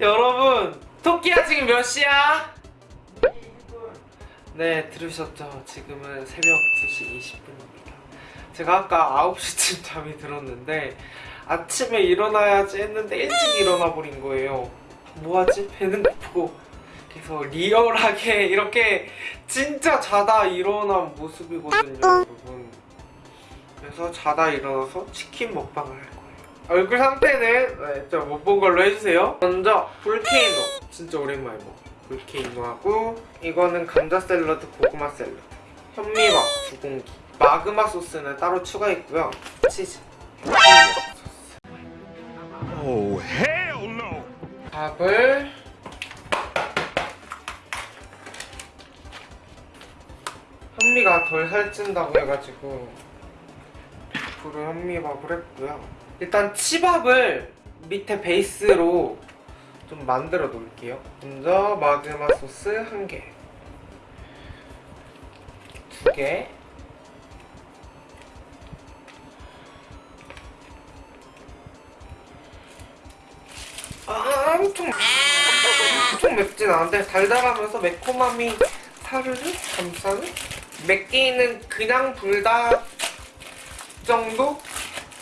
여러분 토끼야 지금 몇 시야? 네 들으셨죠? 지금은 새벽 2시 20분입니다 제가 아까 9시쯤 잠이 들었는데 아침에 일어나야지 했는데 일찍 일어나 버린 거예요 뭐하지? 배는 고프고 그래서 리얼하게 이렇게 진짜 자다 일어난 모습이거든요 여러분 그래서 자다 일어나서 치킨 먹방을 얼굴 상태는 네, 좀못 본 걸로 해주세요. 먼저 볼케이노 진짜 오랜만에 먹어. 볼케이노하고 이거는 감자 샐러드 고구마 샐러드. 현미밥 두 공기. 마그마 소스는 따로 추가했고요. 치즈. Oh, hell no! 밥을 현미가 덜 살찐다고 해가지고 100% 현미밥을 했고요 일단 치밥을 밑에 베이스로 좀 만들어 놓을게요. 먼저 마그마 소스 한개. 두 개. 아, 엄청 엄청 맵진 않은데 달달하면서 매콤함이 사르르 감싸는? 맵기는 그냥 불닭 정도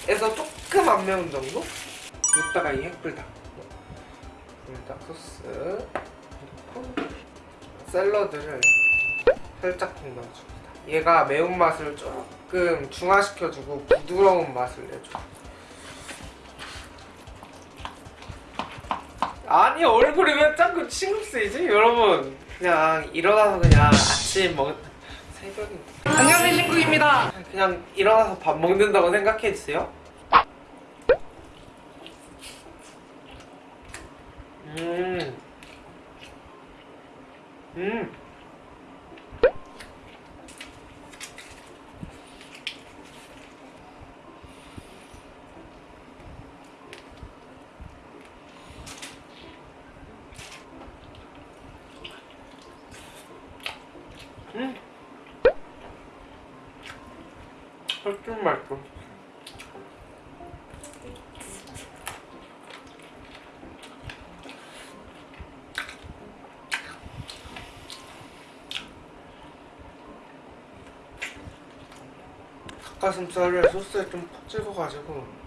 에서 조금 안 매운 정도? 이따가 이 핵불닭 불닭 소스 넣고 샐러드를 살짝 넣어줍니다 얘가 매운맛을 조금 중화시켜주고 부드러운 맛을 내줘 아니 얼굴이 왜 자꾸 신경 쓰이지? 여러분 그냥 일어나서 그냥 아침 먹 새벽인 안녕하세요 신국입니다 그냥 일어나서 밥 먹는다고 생각해주세요 음. 음. 음. 좀 맛있어. 닭가슴살을 소스에 좀 푹 찍어가지고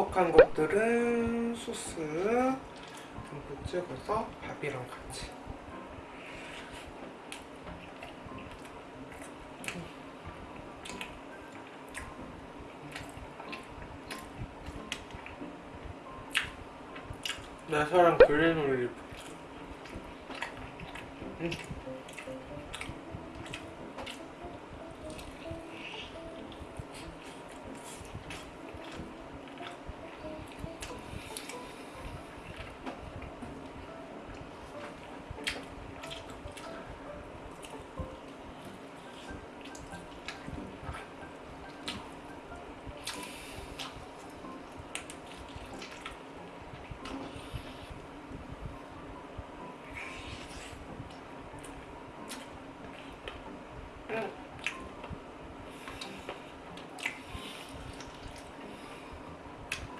퍽퍽한 것들은 소스 듬뿍 찍어서 밥이랑 같이 내 사랑 그린 올리브 음.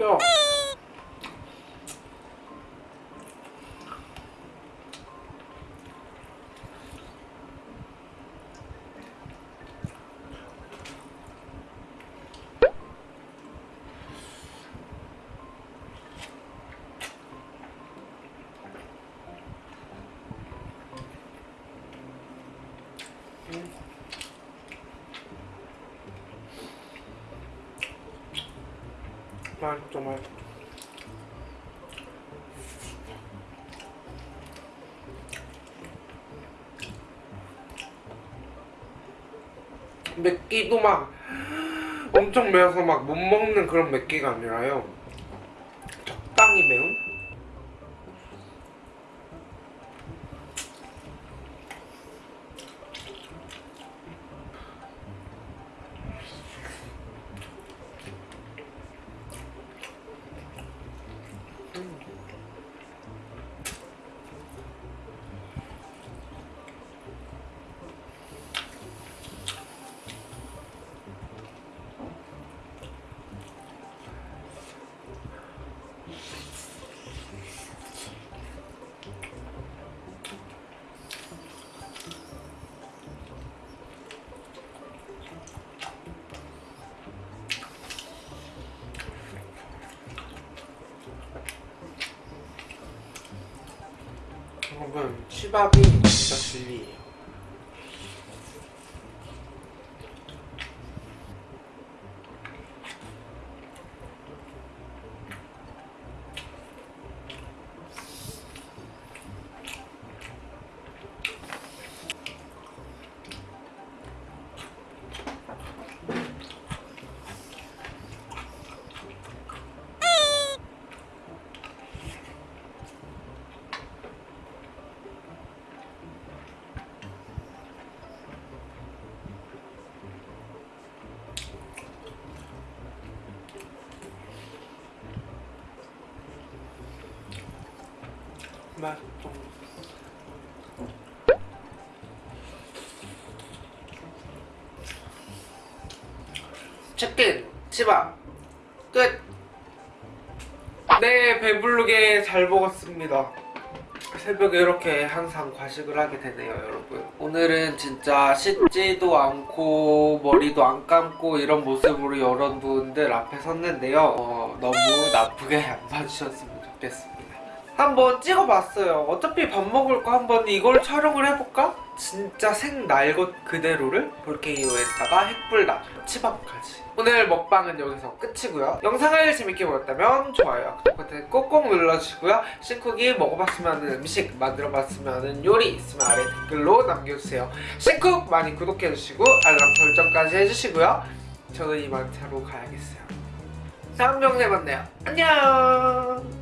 ょ。 맛있죠 맛있죠 맵기도 막 엄청 매워서 막 못 먹는 그런 맵기가 아니라요 적당히 매운? 여러분 치밥이 진짜 진리예요 맛있어 치킨 치밥 끝. 네 배부르게 잘 먹었습니다. 새벽에 이렇게 항상 과식을 하게 되네요 여러분. 오늘은 진짜 씻지도 않고 머리도 안 감고 이런 모습으로 여러분들 앞에 섰는데요. 어, 너무 나쁘게 안 봐주셨으면 좋겠습니다 한번 찍어봤어요. 어차피 밥 먹을 거 한번 이걸 촬영을 해볼까? 진짜 생날 것 그대로를 볼케이노에다가 핵불닭 치밥까지. 오늘 먹방은 여기서 끝이고요. 영상을 재밌게 보셨다면 좋아요 구독 버튼 꼭꼭 눌러주시고요. 신쿡이 먹어봤으면 하는 음식 만들어봤으면 하는 요리 있으면 아래 댓글로 남겨주세요. 신쿡 많이 구독해주시고 알람 설정까지 해주시고요. 저는 이만 자로 가야겠어요. 다음 영상에 만나요. 안녕